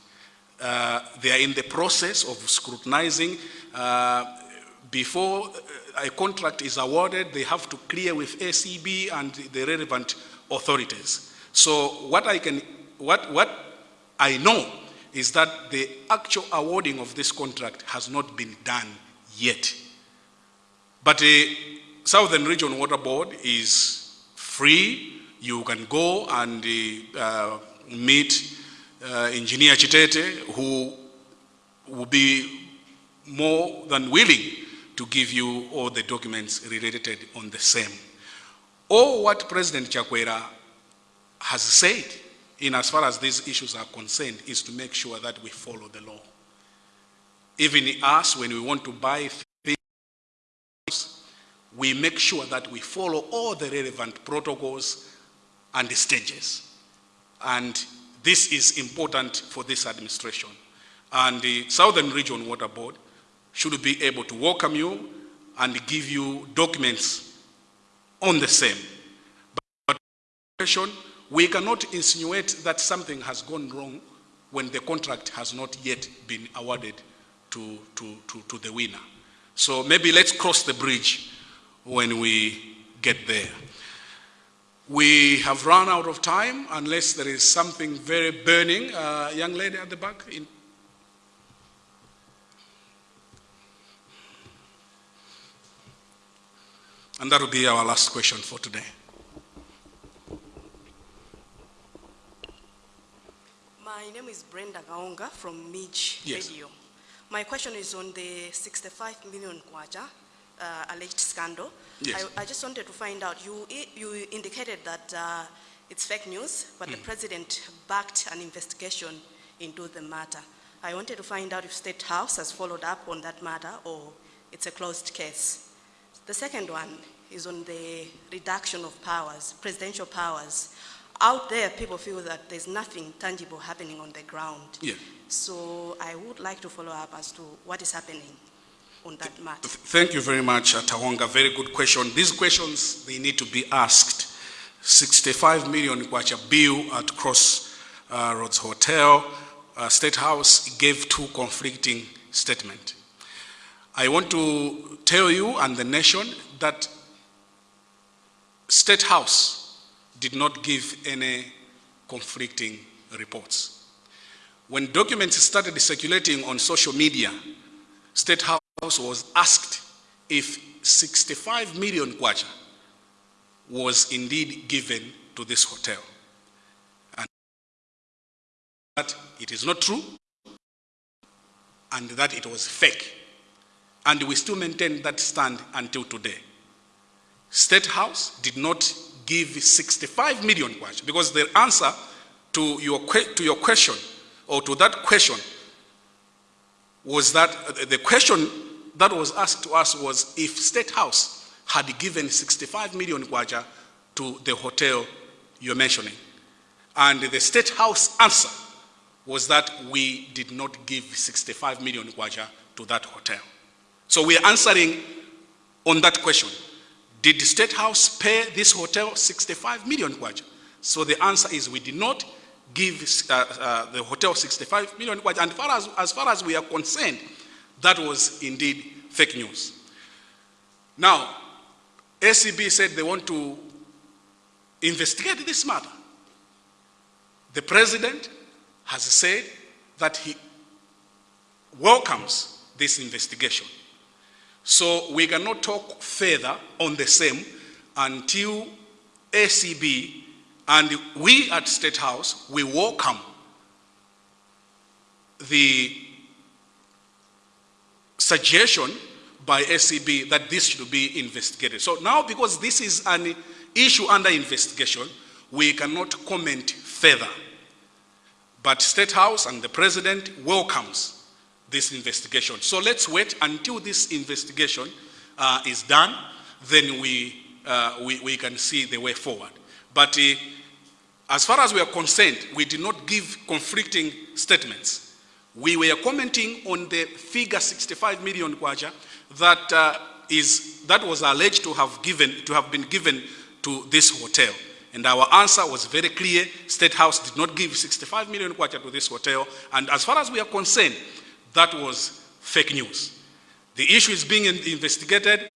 Uh, they are in the process of scrutinizing. Uh, before a contract is awarded, they have to clear with ACB and the relevant authorities. So what I can, what, what I know is that the actual awarding of this contract has not been done yet. But the Southern Region Water Board is free. You can go and uh, meet uh, Engineer Chitete, who will be more than willing to give you all the documents related on the same. All what President Chakwera has said in as far as these issues are concerned is to make sure that we follow the law. Even us, when we want to buy things, we make sure that we follow all the relevant protocols and stages. And this is important for this administration. And the Southern Region Water Board should be able to welcome you and give you documents on the same. But we cannot insinuate that something has gone wrong when the contract has not yet been awarded to, to, to, to the winner. So maybe let's cross the bridge when we get there. We have run out of time unless there is something very burning. Uh, young lady at the back. In and that will be our last question for today. My name is Brenda Gaonga from Midge Yes. Radio. My question is on the 65 million kwacha uh, alleged scandal. Yes. I, I just wanted to find out, you, you indicated that uh, it's fake news, but Mm. the president backed an investigation into the matter. I wanted to find out if State House has followed up on that matter or it's a closed case. The second one is on the reduction of powers, presidential powers. Out there, people feel that there's nothing tangible happening on the ground. Yeah. So I would like to follow up as to what is happening on that matter. Thank you very much, uh, Tawonga. Very good question. These questions, they need to be asked. 65 million kwacha bill at Cross uh, Roads Hotel, uh, State House gave two conflicting statements. I want to tell you and the nation that State House did not give any conflicting reports. When documents started circulating on social media, State House was asked if 65 million kwacha was indeed given to this hotel. And that it is not true and that it was fake. And we still maintain that stand until today. State House did not give 65 million kwacha because the answer to your, to your question or to that question was that uh, the question that was asked to us was if State House had given 65 million kwacha to the hotel you're mentioning. And the State House answer was that we did not give 65 million kwacha to that hotel. So we are answering on that question. Did the State House pay this hotel 65 million kwacha? So the answer is we did not give uh, uh, the hotel 65 million kwacha. And far as, as far as we are concerned, that was indeed fake news. Now, ACB said they want to investigate this matter. The president has said that he welcomes this investigation. So we cannot talk further on the same until ACB and we at State House, we welcome the suggestion by ACB that this should be investigated. So now because this is an issue under investigation, we cannot comment further. But State House and the President welcomes this investigation. So let's wait until this investigation uh, is done, then we, uh, we, we can see the way forward. But uh, as far as we are concerned, we did not give conflicting statements. We were commenting on the figure 65 million kwacha that uh, is that was alleged to have given to have been given to this hotel. And our answer was very clear. State House did not give 65 million kwacha to this hotel. And as far as we are concerned, that was fake news. The issue is being in- investigated.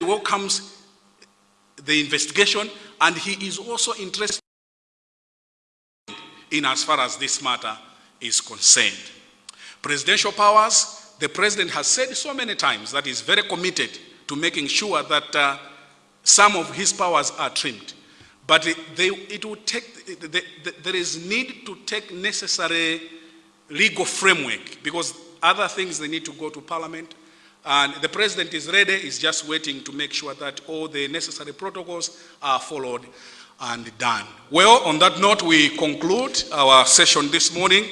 He welcomes the investigation, and he is also interested in as far as this matter is concerned. Presidential powers, the president has said so many times that he's very committed to making sure that uh, some of his powers are trimmed. But it, they, it will take, the, the, there is need to take necessary legal framework because other things they need to go to parliament. And the president is ready, is just waiting to make sure that all the necessary protocols are followed and done. Well, on that note, we conclude our session this morning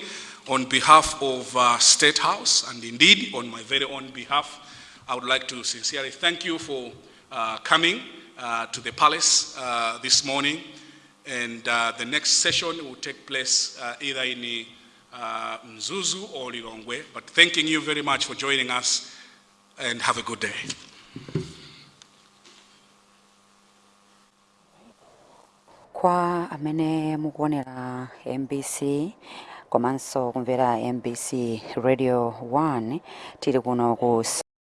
on behalf of uh, State House and indeed on my very own behalf. I would like to sincerely thank you for uh, coming uh, to the palace uh, this morning. And uh, the next session will take place uh, either in uh, Mzuzu or Lilongwe. But thanking you very much for joining us and have a good day. kwa amene mukuonera mbc komanso kumvera mbc radio 1 tili kuno ku